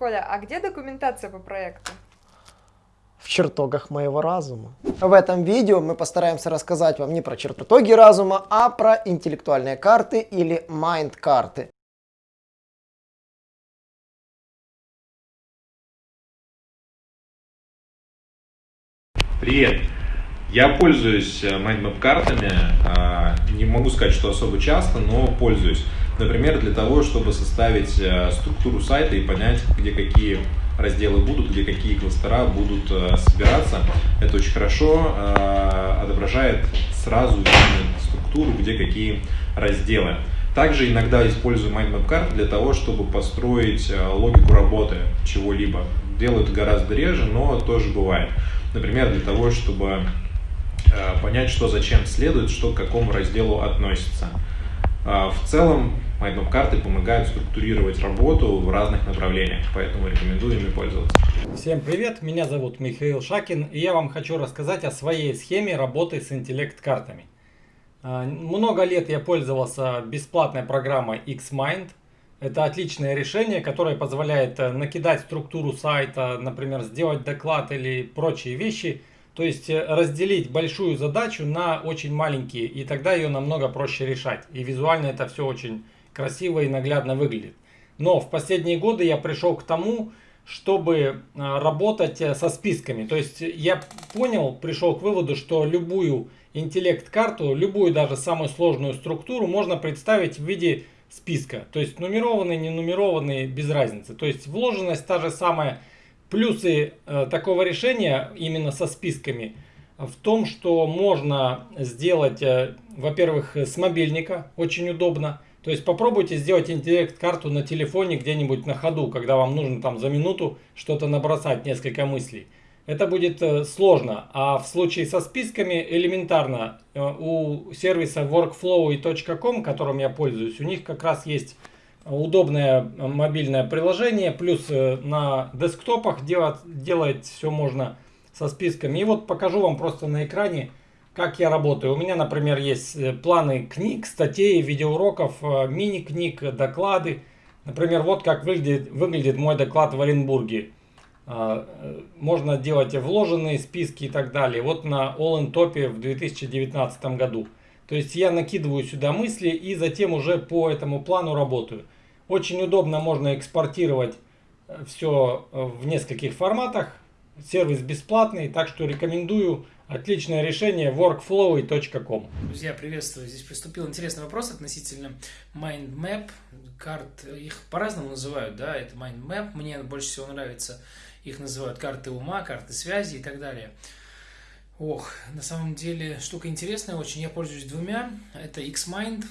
Коля, а где документация по проекту? в чертогах моего разума. В этом видео мы постараемся рассказать вам не про чертоги разума, а про интеллектуальные карты или майнд-карты. Привет! Я пользуюсь mindmap э, картами, а, не могу сказать, что особо часто, но пользуюсь. Например, для того, чтобы составить э, структуру сайта и понять, где какие разделы будут, где какие кластера будут э, собираться. Это очень хорошо отображает сразу структуру, где какие разделы. Также иногда использую mindmap карт для того, чтобы построить логику работы чего-либо. Делаю это гораздо реже, но тоже бывает. Например, для того, чтобы понять, что зачем следует, что к какому разделу относится. Э, в целом, MindMap карты помогают структурировать работу в разных направлениях, поэтому рекомендую ими пользоваться. Всем привет, меня зовут Михаил Шакин, и я вам хочу рассказать о своей схеме работы с интеллект-картами. Э, много лет я пользовался бесплатной программой Xmind. Это отличное решение, которое позволяет накидать структуру сайта, например, сделать доклад или прочие вещи – то есть э, разделить большую задачу на очень маленькие, и тогда ее намного проще решать. И визуально это все очень красиво и наглядно выглядит. Но в последние годы я пришел к тому, чтобы э, работать э, со списками. То есть я понял, пришел к выводу, что любую интеллект-карту, любую даже самую сложную структуру можно представить в виде списка. То есть нумерованный, не нумерованный, без разницы. То есть вложенность та же самая Плюсы э, такого решения именно со списками в том, что можно сделать, э, во-первых, с мобильника, очень удобно. То есть попробуйте сделать интеллект-карту на телефоне где-нибудь на ходу, когда вам нужно там за минуту что-то набросать, несколько мыслей. Это будет э, сложно, а в случае со списками элементарно. У сервиса workflow.com, которым я пользуюсь, у них как раз есть удобное мобильное приложение, плюс э, на десктопах делать, делать все можно со списками. И вот покажу вам просто на экране, как я работаю. У меня, например, есть э, планы книг, статей, видеоуроков, э, мини-книг, доклады. Например, вот как выглядит, выглядит мой доклад в Оренбурге. А, можно делать вложенные списки и так далее. Вот на All in Top в 2019 году. То есть я накидываю сюда мысли и затем уже по этому плану работаю. Очень удобно можно экспортировать э, все э, в нескольких форматах. Сервис бесплатный, так что рекомендую. Отличное решение workflow.com. Друзья, приветствую. Здесь поступил интересный вопрос относительно mind map карт. Их по-разному называют, да, это mind map. Мне больше всего нравится, их называют карты ума, карты связи и так далее. Ох, на самом деле штука интересная очень. Я пользуюсь двумя. Это Xmind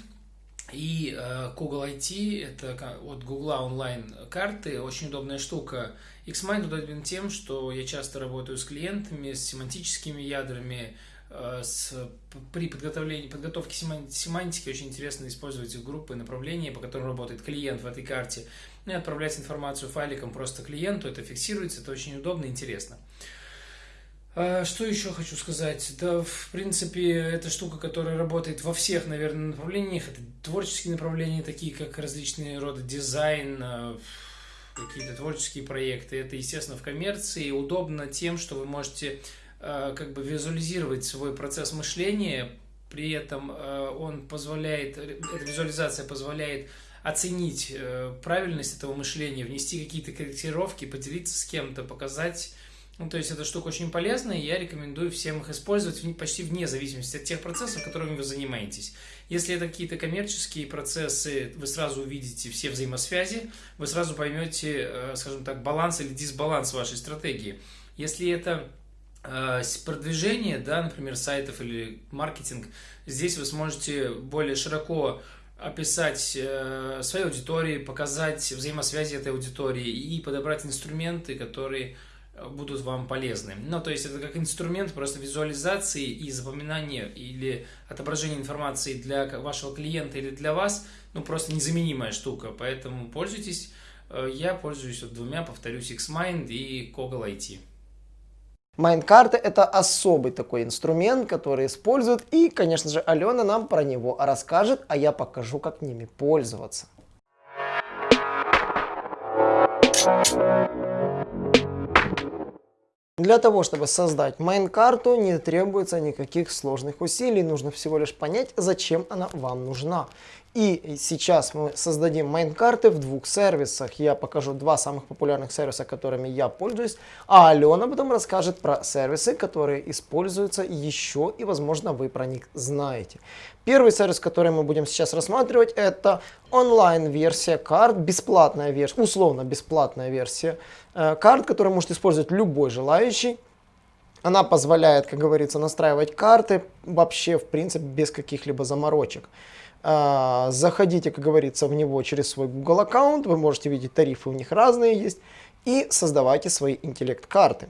и э, Google IT. Это от Google онлайн карты. Очень удобная штука. Xmind удобен тем, что я часто работаю с клиентами, с семантическими ядрами, э, с, при подготовлении, подготовке семантики очень интересно использовать группы направления, по которым работает клиент в этой карте, ну и отправлять информацию файликом просто клиенту, это фиксируется, это очень удобно и интересно. А, что еще хочу сказать? Да, в принципе, это штука, которая работает во всех, наверное, направлениях. Это творческие направления, такие как различные роды дизайн, а, какие-то творческие проекты. Это, естественно, в коммерции. Удобно тем, что вы можете а, как бы визуализировать свой процесс мышления. При этом он позволяет, эта визуализация позволяет оценить э, правильность этого мышления, внести какие-то корректировки, поделиться с кем-то, показать ну, то есть эта штука очень полезная, и я рекомендую всем их использовать почти вне зависимости от тех процессов, которыми вы занимаетесь. Если это какие-то коммерческие процессы, вы сразу увидите все взаимосвязи, вы сразу поймете, э, скажем так, баланс или дисбаланс вашей стратегии. Если это э, продвижение, да, например, сайтов или маркетинг, здесь вы сможете более широко описать э, своей аудитории, показать взаимосвязи этой аудитории и подобрать инструменты, которые будут вам полезны. Ну, то есть это как инструмент просто визуализации и запоминания или отображения информации для вашего клиента или для вас, ну, просто незаменимая штука, поэтому пользуйтесь. Э, я пользуюсь вот двумя, повторюсь, Xmind и Google IT. Майндкарты это особый такой инструмент, который используют, и, конечно же, Алена нам про него расскажет, а я покажу, как ними пользоваться. Для того, чтобы создать майн-карту, не требуется никаких сложных усилий, нужно всего лишь понять, зачем она вам нужна. И сейчас мы создадим майн-карты в двух сервисах. Я покажу два самых популярных сервиса, которыми я пользуюсь, а Алена потом расскажет про сервисы, которые используются еще и, возможно, вы про них знаете. Первый сервис, который мы будем сейчас рассматривать, это онлайн-версия карт, бесплатная версия, условно бесплатная версия э, карт, которую может использовать любой желающий. Она позволяет, как говорится, настраивать карты вообще, в принципе, без каких-либо заморочек. А, заходите, как говорится, в него через свой Google аккаунт, вы можете видеть тарифы у них разные есть, и создавайте свои интеллект-карты.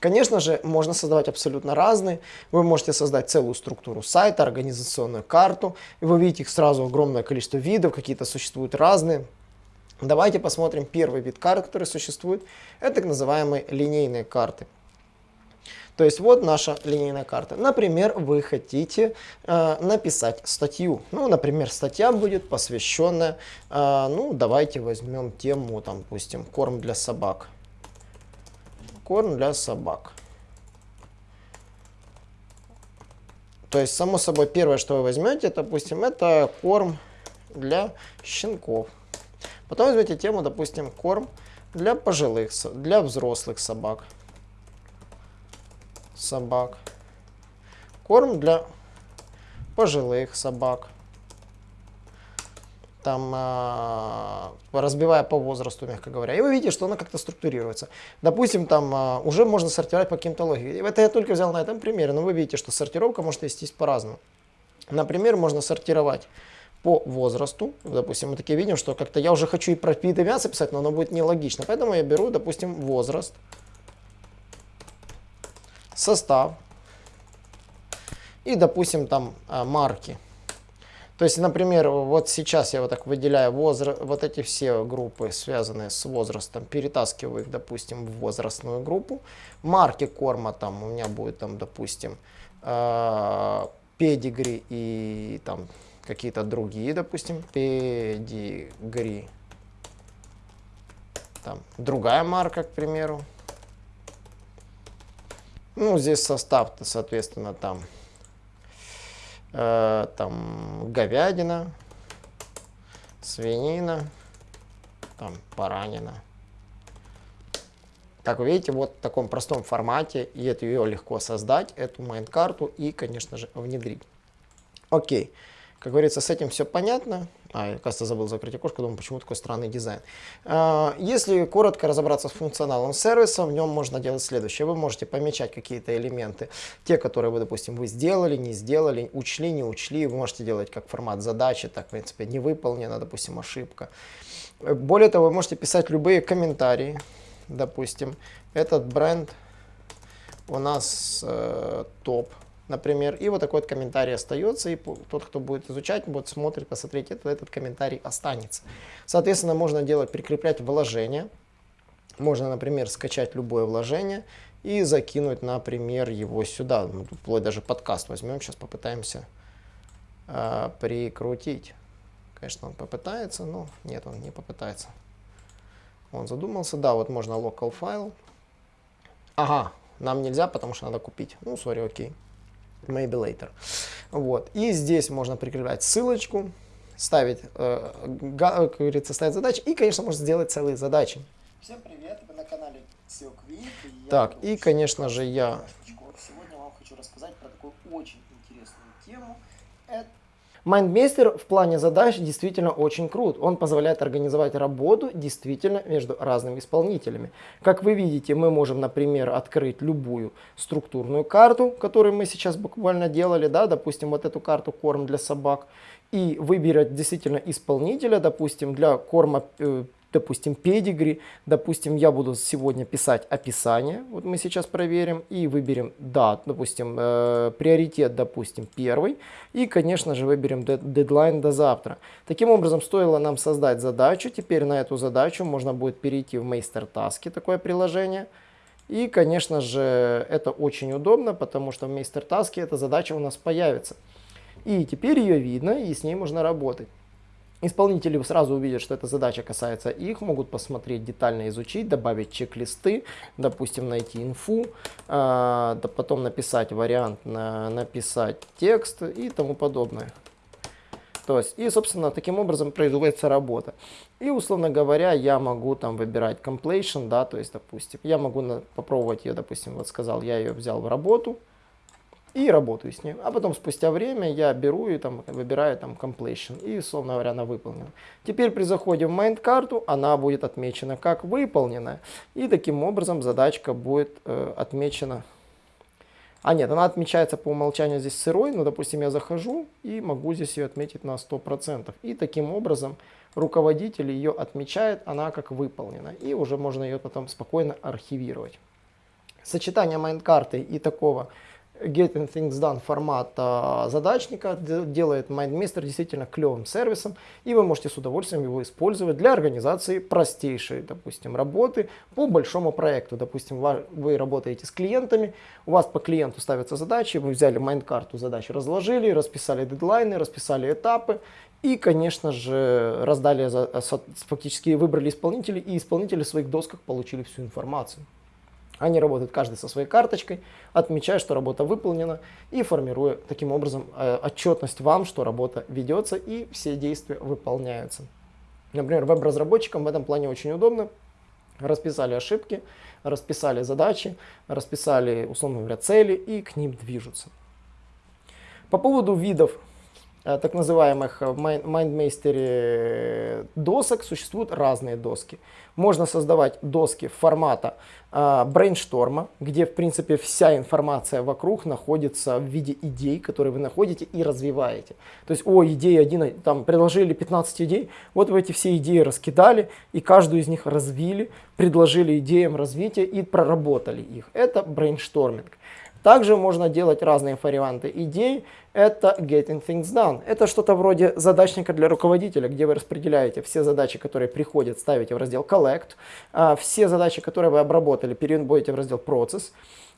Конечно же, можно создавать абсолютно разные. Вы можете создать целую структуру сайта, организационную карту. И вы видите их сразу огромное количество видов, какие-то существуют разные. Давайте посмотрим первый вид карт, который существует. Это так называемые линейные карты. То есть вот наша линейная карта. Например, вы хотите э, написать статью. Ну, например, статья будет посвященная, э, ну, давайте возьмем тему, там, допустим, корм для собак. Корм для собак. То есть, само собой, первое, что вы возьмете, допустим, это корм для щенков. Потом возьмете тему, допустим, корм для пожилых, для взрослых собак собак. Корм для пожилых собак. Там, э, разбивая по возрасту, мягко говоря. И вы видите, что она как-то структурируется. Допустим, там э, уже можно сортировать по каким-то логике. Это я только взял на этом примере, но вы видите, что сортировка может вестись по-разному. Например, можно сортировать по возрасту. Допустим, мы такие видим, что как-то я уже хочу и про виды мяса писать, но оно будет нелогично. Поэтому я беру, допустим, возраст состав и, допустим, там а, марки. То есть, например, вот сейчас я вот так выделяю возраст, вот эти все группы, связанные с возрастом, перетаскиваю их, допустим, в возрастную группу. Марки корма там у меня будет, там, допустим, э, педигри и там какие-то другие, допустим, педигри. Там другая марка, к примеру. Ну, здесь состав-то, соответственно, там, э, там говядина, свинина, там баранина. Как вы видите, вот в таком простом формате, и это ее легко создать, эту майн-карту и, конечно же, внедрить. Окей. Как говорится, с этим все понятно. А, я, кажется, забыл закрыть окошко, думаю, почему такой странный дизайн. А, если коротко разобраться с функционалом сервиса, в нем можно делать следующее. Вы можете помечать какие-то элементы, те, которые вы, допустим, вы сделали, не сделали, учли, не учли. Вы можете делать как формат задачи, так, в принципе, не выполнена, допустим, ошибка. Более того, вы можете писать любые комментарии. Допустим, этот бренд у нас э, топ например, и вот такой вот комментарий остается, и тот, кто будет изучать, будет смотреть, посмотреть, это, этот комментарий останется. Соответственно, можно делать, прикреплять вложение, можно, например, скачать любое вложение и закинуть, например, его сюда, вплоть даже подкаст возьмем, сейчас попытаемся э, прикрутить. Конечно, он попытается, но нет, он не попытается. Он задумался, да, вот можно local файл. Ага, нам нельзя, потому что надо купить. Ну, сори, окей maybe later. Вот. И здесь можно прикреплять ссылочку, ставить, э, как говорится, ставить задачи и, конечно, можно сделать целые задачи. Всем привет, вы на канале SEOQuick. Так, и, конечно же, я... Сегодня вам хочу рассказать про такую очень интересную тему. Это Майндмейстер в плане задач действительно очень крут. Он позволяет организовать работу действительно между разными исполнителями. Как вы видите, мы можем, например, открыть любую структурную карту, которую мы сейчас буквально делали, да, допустим, вот эту карту корм для собак, и выбирать действительно исполнителя, допустим, для корма э, допустим, педигри, допустим, я буду сегодня писать описание, вот мы сейчас проверим, и выберем дат, допустим, э, приоритет, допустим, первый, и, конечно же, выберем дедлайн до завтра. Таким образом, стоило нам создать задачу, теперь на эту задачу можно будет перейти в Meister Task, такое приложение, и, конечно же, это очень удобно, потому что в Meister Task эта задача у нас появится. И теперь ее видно, и с ней можно работать. Исполнители сразу увидят, что эта задача касается их, могут посмотреть, детально изучить, добавить чек-листы, допустим, найти инфу, э, потом написать вариант, на, написать текст и тому подобное. То есть, и, собственно, таким образом производится работа. И, условно говоря, я могу там выбирать completion, да, то есть, допустим, я могу на, попробовать ее, допустим, вот сказал, я ее взял в работу, и работаю с ней. А потом спустя время я беру и там выбираю там completion и, условно говоря, она выполнена. Теперь при заходе в mind карту она будет отмечена как выполненная. И таким образом задачка будет э, отмечена. А нет, она отмечается по умолчанию здесь сырой, но, допустим, я захожу и могу здесь ее отметить на 100%. И таким образом руководитель ее отмечает, она как выполнена. И уже можно ее потом спокойно архивировать. Сочетание майнд-карты и такого Getting Things Done формата задачника делает MindMeister действительно клевым сервисом, и вы можете с удовольствием его использовать для организации простейшей, допустим, работы по большому проекту. Допустим, вы работаете с клиентами, у вас по клиенту ставятся задачи, вы взяли майнд-карту задач, разложили, расписали дедлайны, расписали этапы, и, конечно же, раздали, фактически выбрали исполнителей, и исполнители в своих досках получили всю информацию. Они работают каждый со своей карточкой, отмечая, что работа выполнена и формируя таким образом э, отчетность вам, что работа ведется и все действия выполняются. Например, веб-разработчикам в этом плане очень удобно. Расписали ошибки, расписали задачи, расписали, условно говоря, цели и к ним движутся. По поводу видов так называемых MindMeister досок существуют разные доски. Можно создавать доски формата э, брейншторма, где в принципе вся информация вокруг находится в виде идей, которые вы находите и развиваете. То есть, о, идея один, там предложили 15 идей, вот вы эти все идеи раскидали и каждую из них развили, предложили идеям развития и проработали их. Это брейншторминг. Также можно делать разные варианты идей. Это Getting Things Done. Это что-то вроде задачника для руководителя, где вы распределяете все задачи, которые приходят, ставите в раздел Collect. А все задачи, которые вы обработали, переводите в раздел Process.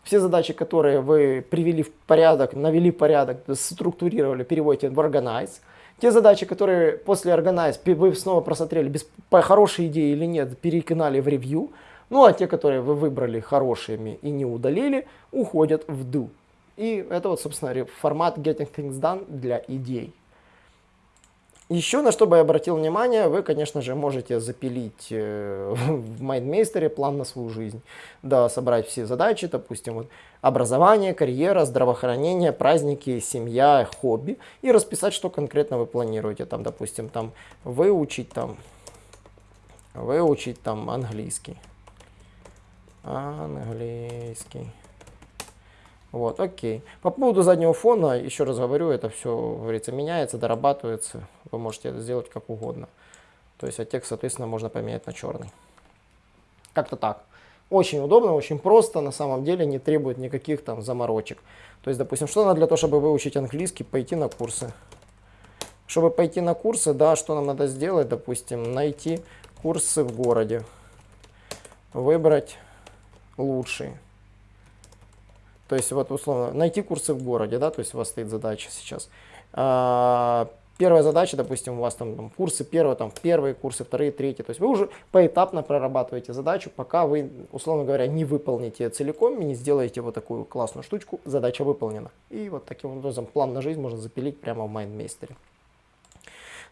Все задачи, которые вы привели в порядок, навели порядок, структурировали, переводите в Organize. Те задачи, которые после Organize вы снова просмотрели, без, по хорошей идее или нет, перекинали в ревью. Ну а те, которые вы выбрали хорошими и не удалили, уходят в do. И это вот, собственно, формат Getting Things Done для идей. Еще на что бы я обратил внимание, вы, конечно же, можете запилить э, в MindMeister план на свою жизнь. Да, собрать все задачи, допустим, вот, образование, карьера, здравоохранение, праздники, семья, хобби. И расписать, что конкретно вы планируете. Там, допустим, там, выучить, там, выучить там, английский. Английский. Вот, окей. По поводу заднего фона, еще раз говорю, это все, говорится, меняется, дорабатывается. Вы можете это сделать как угодно. То есть, а текст, соответственно, можно поменять на черный. Как-то так. Очень удобно, очень просто, на самом деле не требует никаких там заморочек. То есть, допустим, что надо для того, чтобы выучить английский, пойти на курсы. Чтобы пойти на курсы, да, что нам надо сделать, допустим, найти курсы в городе. Выбрать лучшие. То есть, вот условно, найти курсы в городе, да, то есть у вас стоит задача сейчас. А, первая задача, допустим, у вас там, там курсы первые, там первые курсы, вторые, третьи. То есть вы уже поэтапно прорабатываете задачу, пока вы, условно говоря, не выполните целиком и не сделаете вот такую классную штучку, задача выполнена. И вот таким образом план на жизнь можно запилить прямо в MindMeister.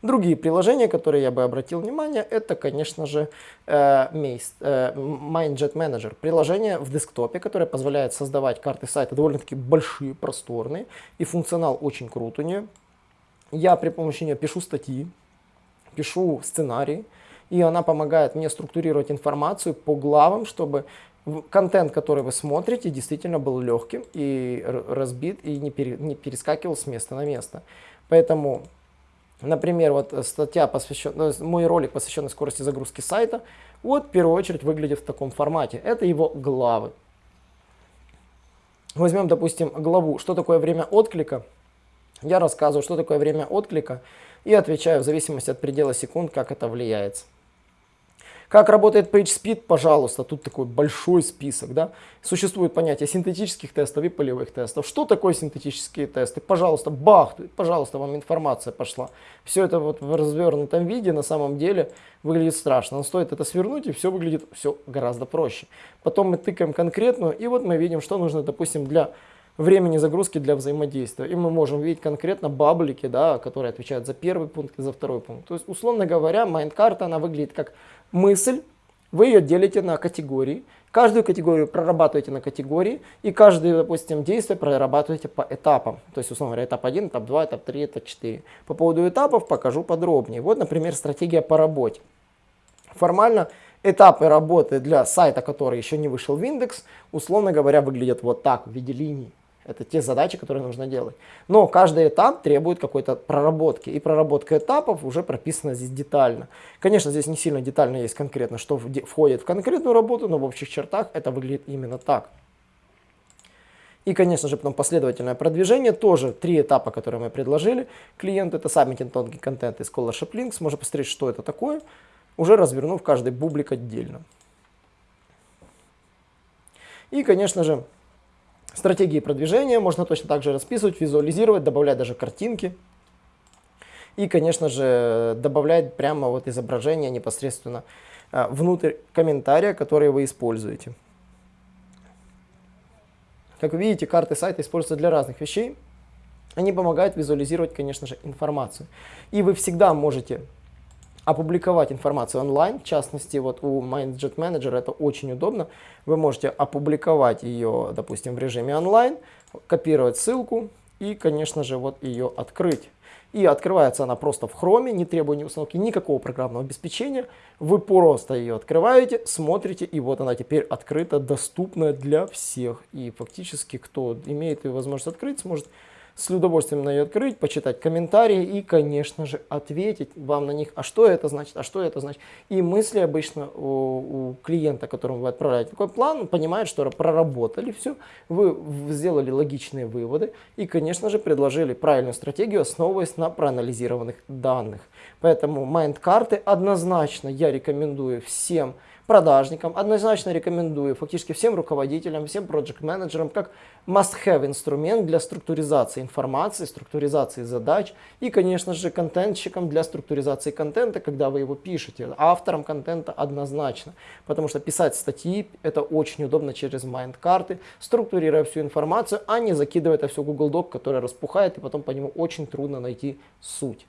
Другие приложения, которые я бы обратил внимание, это, конечно же, э, э, MindJet Manager. Приложение в десктопе, которое позволяет создавать карты сайта довольно-таки большие, просторные, и функционал очень крут у нее. Я при помощи нее пишу статьи, пишу сценарии, и она помогает мне структурировать информацию по главам, чтобы контент, который вы смотрите, действительно был легким и разбит, и не перескакивал с места на место. Поэтому Например, вот статья, посвященная, ну, мой ролик, посвященный скорости загрузки сайта, вот в первую очередь выглядит в таком формате. Это его главы. Возьмем, допустим, главу «Что такое время отклика?». Я рассказываю, что такое время отклика и отвечаю в зависимости от предела секунд, как это влияет. Как работает PageSpeed, пожалуйста, тут такой большой список, да. Существует понятие синтетических тестов и полевых тестов. Что такое синтетические тесты? Пожалуйста, бах, пожалуйста, вам информация пошла. Все это вот в развернутом виде на самом деле выглядит страшно. Но стоит это свернуть и все выглядит все гораздо проще. Потом мы тыкаем конкретную и вот мы видим, что нужно, допустим, для времени загрузки для взаимодействия. И мы можем видеть конкретно баблики, да, которые отвечают за первый пункт и за второй пункт. То есть, условно говоря, майнд-карта, она выглядит как мысль, вы ее делите на категории, каждую категорию прорабатываете на категории, и каждое, допустим, действие прорабатываете по этапам. То есть, условно говоря, этап 1, этап 2, этап 3, этап 4. По поводу этапов покажу подробнее. Вот, например, стратегия по работе. Формально этапы работы для сайта, который еще не вышел в индекс, условно говоря, выглядят вот так в виде линий. Это те задачи, которые нужно делать. Но каждый этап требует какой-то проработки. И проработка этапов уже прописана здесь детально. Конечно, здесь не сильно детально есть конкретно, что входит в конкретную работу, но в общих чертах это выглядит именно так. И, конечно же, потом последовательное продвижение, тоже три этапа, которые мы предложили клиенту. Это submitting тонкий контент и scholarship links. Можно посмотреть, что это такое, уже развернув каждый бублик отдельно. И, конечно же, Стратегии продвижения можно точно так же расписывать, визуализировать, добавлять даже картинки. И, конечно же, добавлять прямо вот изображение непосредственно а, внутрь комментария, которые вы используете. Как вы видите, карты сайта используются для разных вещей. Они помогают визуализировать, конечно же, информацию. И вы всегда можете опубликовать информацию онлайн. В частности, вот у MindJet Manager это очень удобно. Вы можете опубликовать ее, допустим, в режиме онлайн, копировать ссылку и, конечно же, вот ее открыть. И открывается она просто в Chrome, не требуя ни установки никакого программного обеспечения. Вы просто ее открываете, смотрите, и вот она теперь открыта, доступна для всех. И фактически, кто имеет ее возможность открыть, сможет с удовольствием на ее открыть, почитать комментарии и, конечно же, ответить вам на них, а что это значит, а что это значит. И мысли обычно у, у клиента, которому вы отправляете такой план, понимает, что проработали все, вы сделали логичные выводы и, конечно же, предложили правильную стратегию, основываясь на проанализированных данных. Поэтому майнд-карты однозначно я рекомендую всем продажникам, однозначно рекомендую фактически всем руководителям, всем проект-менеджерам как must-have инструмент для структуризации информации, структуризации задач и, конечно же, контентщикам для структуризации контента, когда вы его пишете. Авторам контента однозначно, потому что писать статьи это очень удобно через майнд-карты, структурируя всю информацию, а не закидывая это все в Google Doc, который распухает и потом по нему очень трудно найти суть.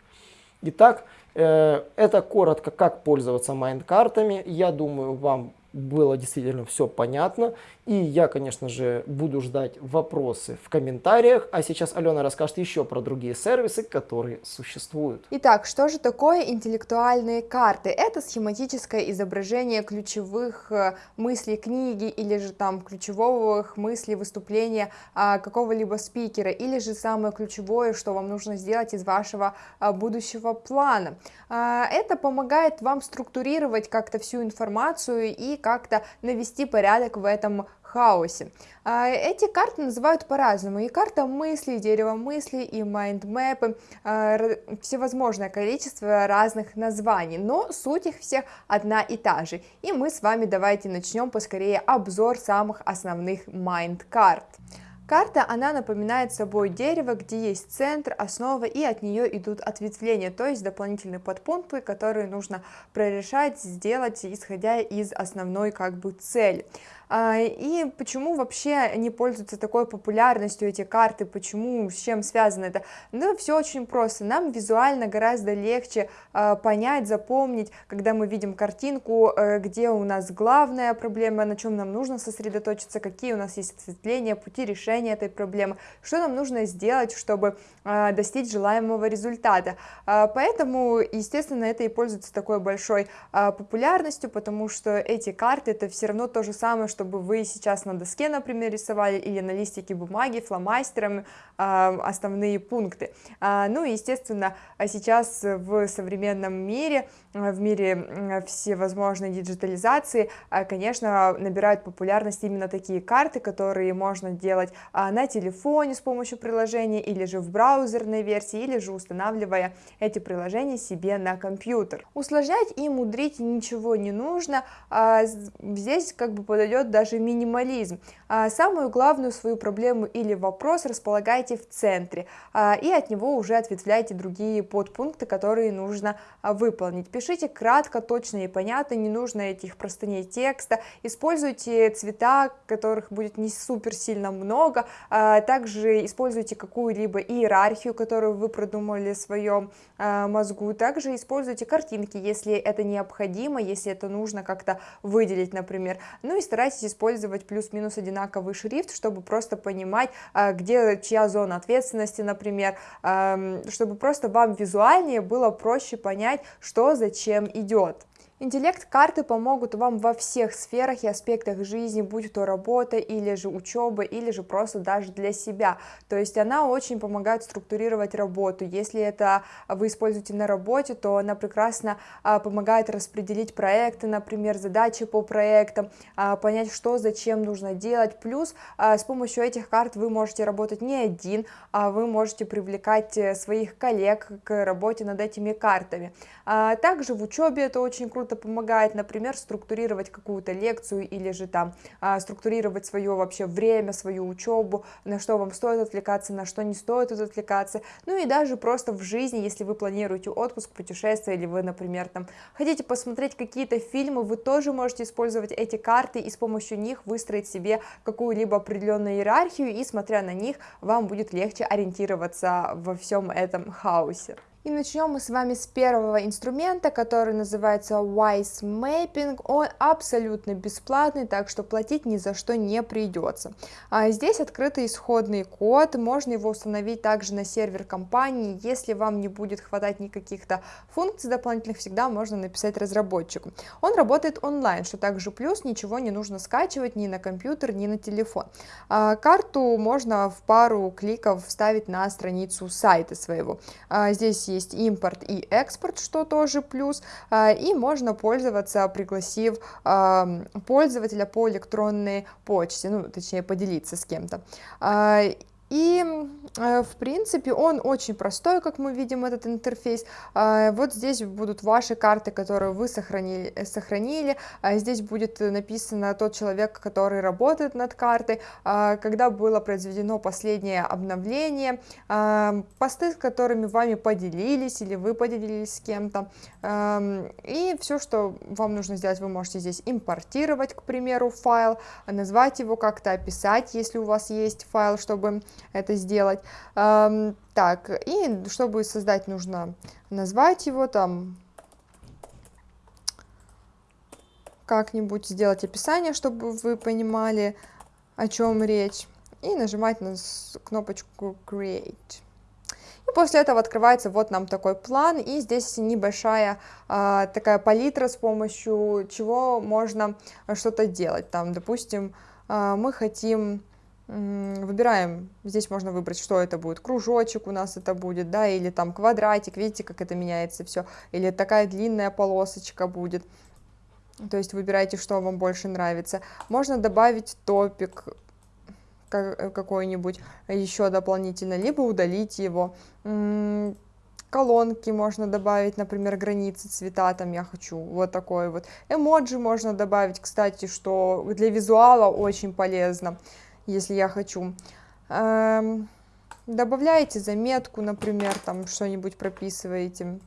Итак, это коротко, как пользоваться майнд-картами. Я думаю, вам было действительно все понятно. И я, конечно же, буду ждать вопросы в комментариях. А сейчас Алена расскажет еще про другие сервисы, которые существуют. Итак, что же такое интеллектуальные карты? Это схематическое изображение ключевых э, мыслей книги или же там ключевых мыслей выступления а, какого-либо спикера или же самое ключевое, что вам нужно сделать из вашего а, будущего плана. А, это помогает вам структурировать как-то всю информацию и как-то навести порядок в этом хаосе. А, эти карты называют по-разному. И карта мыслей, дерево мыслей, и mind map ы, а, всевозможное количество разных названий, но суть их всех одна и та же. И мы с вами давайте начнем поскорее обзор самых основных mind-карт. Карта, она напоминает собой дерево, где есть центр, основа, и от нее идут ответвления, то есть дополнительные подпункты, которые нужно прорешать, сделать, исходя из основной как бы цели. А, и почему вообще не пользуются такой популярностью эти карты, почему, с чем связано это? Ну, все очень просто. Нам визуально гораздо легче а, понять, запомнить, когда мы видим картинку, э, где у нас главная проблема, на чем нам нужно сосредоточиться, какие у нас есть ответвления, пути решения этой проблемы, что нам нужно сделать, чтобы а, достичь желаемого результата. Поэтому, естественно, это и пользуется такой большой популярностью, потому что эти карты это все равно то же самое, чтобы вы сейчас на доске, например, рисовали или на листике бумаги фломастером э, основные пункты. А, ну и, естественно, сейчас в современном мире, в мире всевозможной диджитализации, конечно, набирают популярность именно такие карты, которые можно делать а, на телефоне с помощью приложения, или же в браузерной версии, или же устанавливая эти приложения себе на компьютер. Усложнять и мудрить ничего не нужно, а, здесь как бы подойдет даже минимализм. А, самую главную свою проблему или вопрос располагайте в центре, а, и от него уже ответвляйте другие подпункты, которые нужно а, выполнить. Пишите кратко, точно и понятно, не нужно этих простыней текста, используйте цвета, которых будет не супер сильно много, также используйте какую-либо иерархию, которую вы продумали в своем мозгу, также используйте картинки, если это необходимо, если это нужно как-то выделить, например, ну и старайтесь использовать плюс-минус одинаковый шрифт, чтобы просто понимать, где чья зона ответственности, например, чтобы просто вам визуальнее было проще понять, что зачем идет. Интеллект-карты помогут вам во всех сферах и аспектах жизни, будь то работа или же учеба, или же просто даже для себя. То есть она очень помогает структурировать работу. Если это вы используете на работе, то она прекрасно а, помогает распределить проекты, например, задачи по проектам, а, понять, что зачем нужно делать. Плюс а, с помощью этих карт вы можете работать не один, а вы можете привлекать э, своих коллег к работе над этими картами. Также в учебе это очень круто помогает, например, структурировать какую-то лекцию или же там а, структурировать свое вообще время, свою учебу, на что вам стоит отвлекаться, на что не стоит отвлекаться, ну и даже просто в жизни, если вы планируете отпуск, путешествие, или вы, например, там хотите посмотреть какие-то фильмы, вы тоже можете использовать эти карты и с помощью них выстроить себе какую-либо определенную иерархию, и смотря на них, вам будет легче ориентироваться во всем этом хаосе. И начнем мы с вами с первого инструмента, который называется Wise Mapping. Он абсолютно бесплатный, так что платить ни за что не придется. А здесь открытый исходный код, можно его установить также на сервер компании. Если вам не будет хватать никаких-то функций дополнительных, всегда можно написать разработчику. Он работает онлайн, что также плюс, ничего не нужно скачивать ни на компьютер, ни на телефон. А карту можно в пару кликов вставить на страницу сайта своего. А здесь есть импорт и экспорт, что тоже плюс, а, и можно пользоваться, пригласив а, пользователя по электронной почте, ну, точнее, поделиться с кем-то. И, э, в принципе, он очень простой, как мы видим, этот интерфейс. А, вот здесь будут ваши карты, которые вы сохранили. сохранили. А здесь будет написано тот человек, который работает над картой, а, когда было произведено последнее обновление, посты, с которыми вами поделились или вы поделились с кем-то. И все, что вам нужно сделать, вы можете здесь импортировать, к примеру, файл, назвать его как-то, описать, если у вас есть файл, чтобы это сделать. Так, и чтобы создать, нужно назвать его там как-нибудь, сделать описание, чтобы вы понимали, о чем речь, и нажимать на кнопочку Create. И после этого открывается вот нам такой план, и здесь небольшая а, такая палитра, с помощью чего можно что-то делать. Там, допустим, а, мы хотим выбираем, здесь можно выбрать, что это будет, кружочек у нас это будет, да, или там квадратик, видите, как это меняется все, или такая длинная полосочка будет, то есть выбирайте, что вам больше нравится. Можно добавить топик какой-нибудь еще дополнительно, либо удалить его. Колонки можно добавить, например, границы цвета, там я хочу. Вот такой вот. Эмоджи можно добавить, кстати, что для визуала очень полезно если я хочу. Эм, добавляете заметку, например, там что-нибудь прописываете.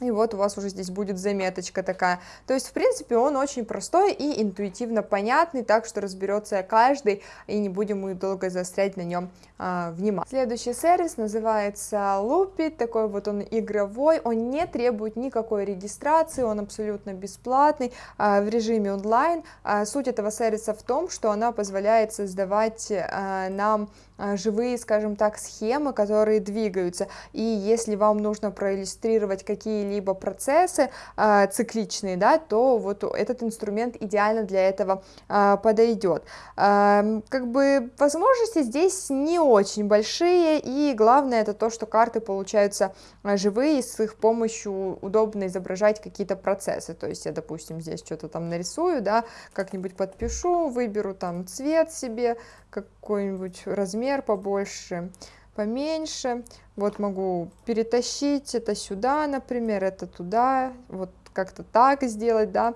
И вот у вас уже здесь будет заметочка такая. То есть, в принципе, он очень простой и интуитивно понятный, так что разберется каждый, и не будем мы долго заострять на нем а, внимание. Следующий сервис называется Loopit, такой вот он игровой, он не требует никакой регистрации, он абсолютно бесплатный, а, в режиме онлайн. А, суть этого сервиса в том, что она позволяет создавать а, нам живые, скажем так, схемы, которые двигаются, и если вам нужно проиллюстрировать какие какие-либо процессы э, цикличные, да, то вот этот инструмент идеально для этого э, подойдет. Э, как бы возможности здесь не очень большие, и главное это то, что карты получаются живые, с их помощью удобно изображать какие-то процессы, то есть я, допустим, здесь что-то там нарисую, да, как-нибудь подпишу, выберу там цвет себе, какой-нибудь размер побольше, поменьше. Вот могу перетащить это сюда, например, это туда, вот как-то так сделать, да,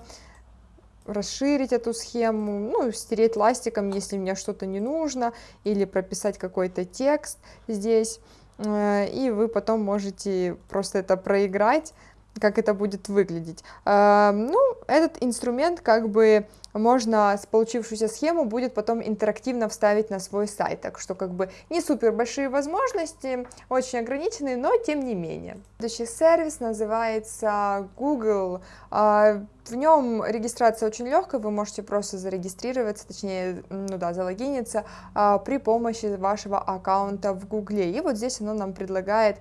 расширить эту схему, ну, стереть ластиком, если мне что-то не нужно, или прописать какой-то текст здесь, э, и вы потом можете просто это проиграть, как это будет выглядеть. Э, ну, этот инструмент как бы можно с получившуюся схему будет потом интерактивно вставить на свой сайт, так что как бы не супер большие возможности, очень ограниченные, но тем не менее. Следующий сервис называется Google, а, в нем регистрация очень легкая, вы можете просто зарегистрироваться, точнее, ну да, залогиниться а, при помощи вашего аккаунта в Гугле. И вот здесь оно нам предлагает,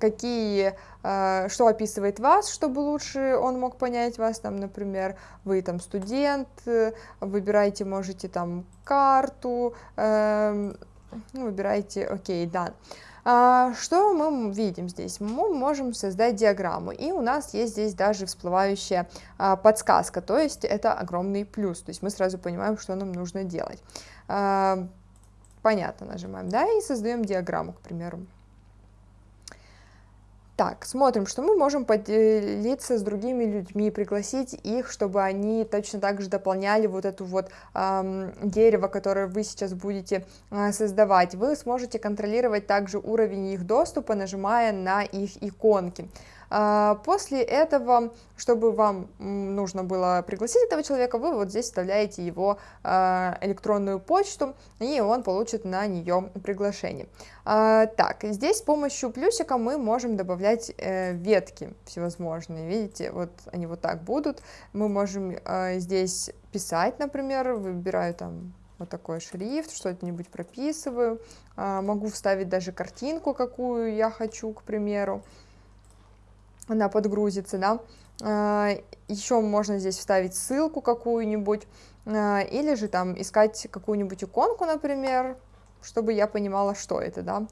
какие, а, что описывает вас, чтобы лучше он мог понять вас, там, например, вы там студент, э, выбираете, можете там карту, э, выбираете, окей, да. А, что мы видим здесь? Мы можем создать диаграмму, и у нас есть здесь даже всплывающая а, подсказка, то есть это огромный плюс, то есть мы сразу понимаем, что нам нужно делать. А, понятно, нажимаем, да, и создаем диаграмму, к примеру. Так, смотрим, что мы можем поделиться с другими людьми, пригласить их, чтобы они точно так же дополняли вот эту вот эм, дерево, которое вы сейчас будете э, создавать. Вы сможете контролировать также уровень их доступа, нажимая на их иконки. А, после этого, чтобы вам нужно было пригласить этого человека, вы вот здесь вставляете его а, электронную почту, и он получит на нее приглашение. А, так, здесь с помощью плюсика мы можем добавлять э, ветки всевозможные, видите, вот они вот так будут. Мы можем здесь писать, например, выбираю там вот такой шрифт, что-нибудь прописываю, могу вставить даже картинку, какую я хочу, к примеру она подгрузится, да. А, Еще можно здесь вставить ссылку какую-нибудь, а, или же там искать какую-нибудь иконку, например, чтобы я понимала, что это, да.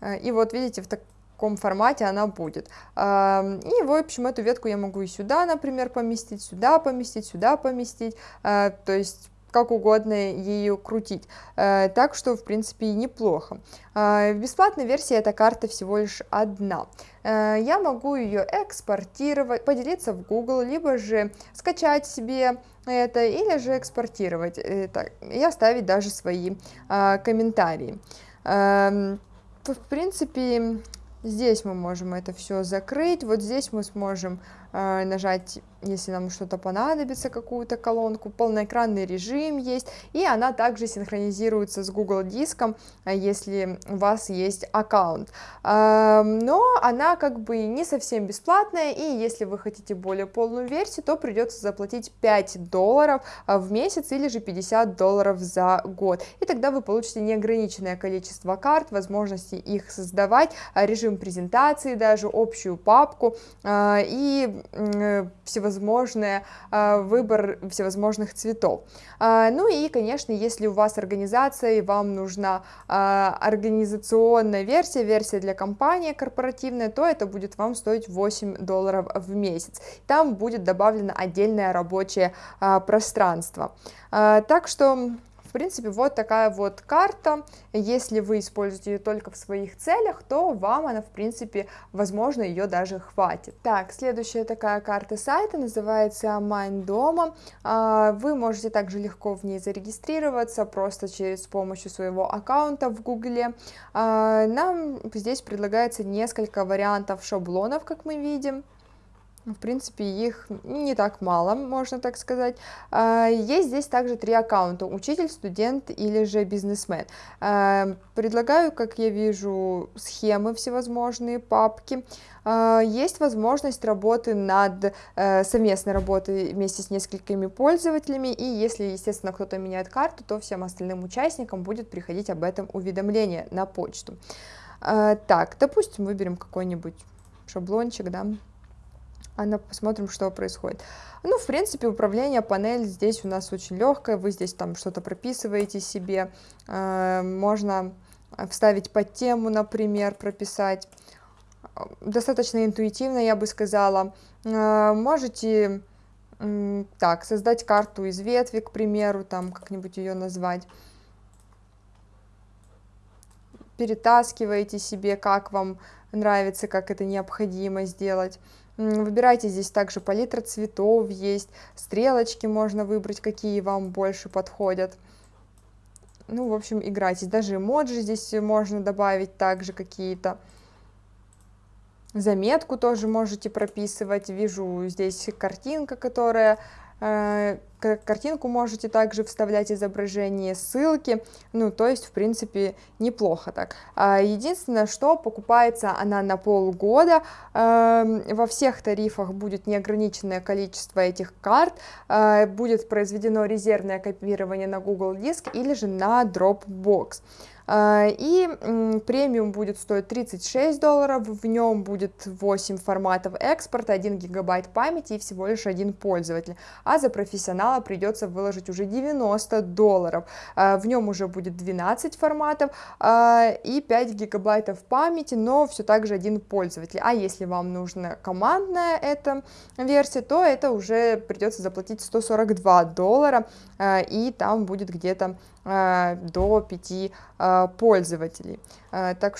А, и вот видите, в таком формате она будет. И, в общем, эту ветку я могу и сюда, например, поместить, сюда поместить, сюда поместить, то есть как угодно ее крутить. Э, так что, в принципе, неплохо. Э, в бесплатной версии эта карта всего лишь одна. Э, я могу ее экспортировать, поделиться в Google, либо же скачать себе это, или же экспортировать это, и оставить даже свои комментарии. Эм, в принципе, здесь мы можем это все закрыть, вот здесь мы сможем нажать если нам что-то понадобится, какую-то колонку, полноэкранный режим есть, и она также синхронизируется с Google Диском, а, если у вас есть аккаунт. Но она как бы не совсем бесплатная, и если вы хотите более полную версию, то придется заплатить 5 долларов а, в месяц или же 50 долларов за год, и тогда вы получите неограниченное количество карт, возможности их создавать, а, режим презентации, даже общую папку и всевозможные всевозможные, а, выбор всевозможных цветов. А, ну и, конечно, если у вас организация и вам нужна а, организационная версия, версия для компании корпоративная, то это будет вам стоить 8 долларов в месяц. Там будет добавлено отдельное рабочее пространство. Так что в принципе, вот такая вот карта. Если вы используете ее только в своих целях, то вам она, в принципе, возможно, ее даже хватит. Так, следующая такая карта сайта называется Майн дома. А, вы можете также легко в ней зарегистрироваться, просто через помощью своего аккаунта в Гугле. А, нам здесь предлагается несколько вариантов шаблонов, как мы видим. В принципе, их не так мало, можно так сказать. А, есть здесь также три аккаунта, учитель, студент или же бизнесмен. А, предлагаю, как я вижу, схемы всевозможные, папки. А, есть возможность работы над э, совместной работы вместе с несколькими пользователями, и если, естественно, кто-то меняет карту, то всем остальным участникам будет приходить об этом уведомление на почту. Так, допустим, выберем какой-нибудь шаблончик, да, а посмотрим, что происходит. Ну, в принципе, управление панель здесь у нас очень легкое, вы здесь там что-то прописываете себе, э, можно вставить под тему, например, прописать. Достаточно интуитивно, я бы сказала. Э, можете так, создать карту из ветви, к примеру, там как-нибудь ее назвать. Перетаскиваете себе, как вам нравится, как это необходимо сделать. Выбирайте здесь также палитра цветов есть, стрелочки можно выбрать, какие вам больше подходят. Ну, в общем, играйтесь. Даже эмоджи здесь можно добавить также какие-то. Заметку тоже можете прописывать. Вижу здесь картинка, которая картинку можете также вставлять изображение, ссылки, ну, то есть, в принципе, неплохо так. А, единственное, что покупается она на полгода, эм, во всех тарифах будет неограниченное количество этих карт, э, будет произведено резервное копирование на Google Диск или же на Dropbox. А, и премиум будет стоить 36 долларов, в нем будет 8 форматов экспорта, 1 гигабайт памяти и всего лишь один пользователь. А за профессионала придется выложить уже 90 долларов. А, в нем уже будет 12 форматов а, и 5 гигабайтов памяти, но все так же один пользователь. А если вам нужна командная эта версия, то это уже придется заплатить 142 доллара, и там будет где-то до 5 пользователей. Так что